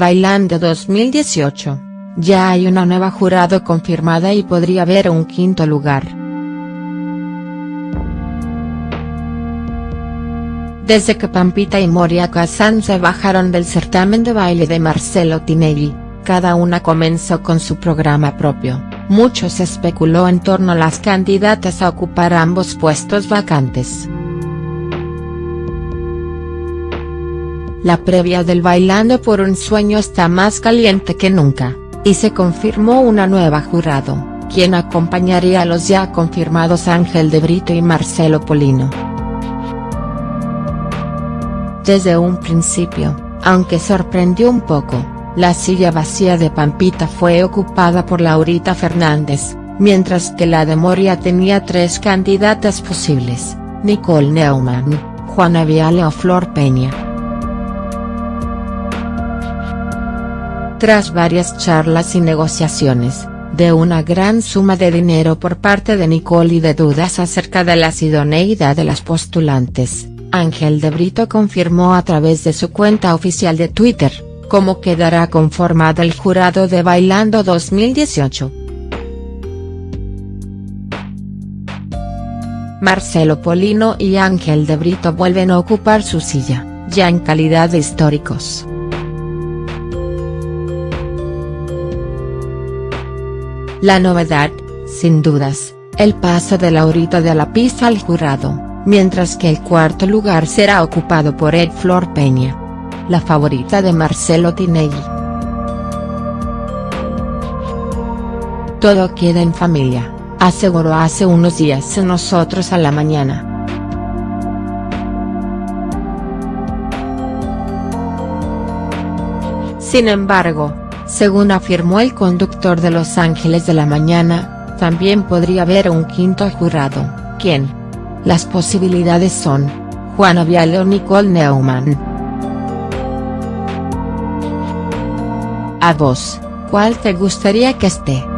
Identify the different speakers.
Speaker 1: Bailando 2018, ya hay una nueva jurado confirmada y podría haber un quinto lugar. Desde que Pampita y Moria Kazan se bajaron del certamen de baile de Marcelo Tinelli, cada una comenzó con su programa propio, mucho se especuló en torno a las candidatas a ocupar ambos puestos vacantes. La previa del Bailando por un Sueño está más caliente que nunca, y se confirmó una nueva jurado, quien acompañaría a los ya confirmados Ángel de Brito y Marcelo Polino. Desde un principio, aunque sorprendió un poco, la silla vacía de Pampita fue ocupada por Laurita Fernández, mientras que la de Moria tenía tres candidatas posibles, Nicole Neumann, Juana Viale o Flor Peña. Tras varias charlas y negociaciones, de una gran suma de dinero por parte de Nicole y de dudas acerca de la idoneidad de las postulantes, Ángel de Brito confirmó a través de su cuenta oficial de Twitter, cómo quedará conformado el jurado de Bailando 2018. Marcelo Polino y Ángel de Brito vuelven a ocupar su silla, ya en calidad de históricos. La novedad, sin dudas, el paso de Laurita de la pista al jurado, mientras que el cuarto lugar será ocupado por Ed Flor Peña. La favorita de Marcelo Tinelli. Todo queda en familia, aseguró hace unos días en Nosotros a la Mañana. Sin embargo, según afirmó el conductor de Los Ángeles de la Mañana, también podría haber un quinto jurado, ¿quién? Las posibilidades son, Juana Viale o Nicole Neumann. A vos, ¿cuál te gustaría que esté?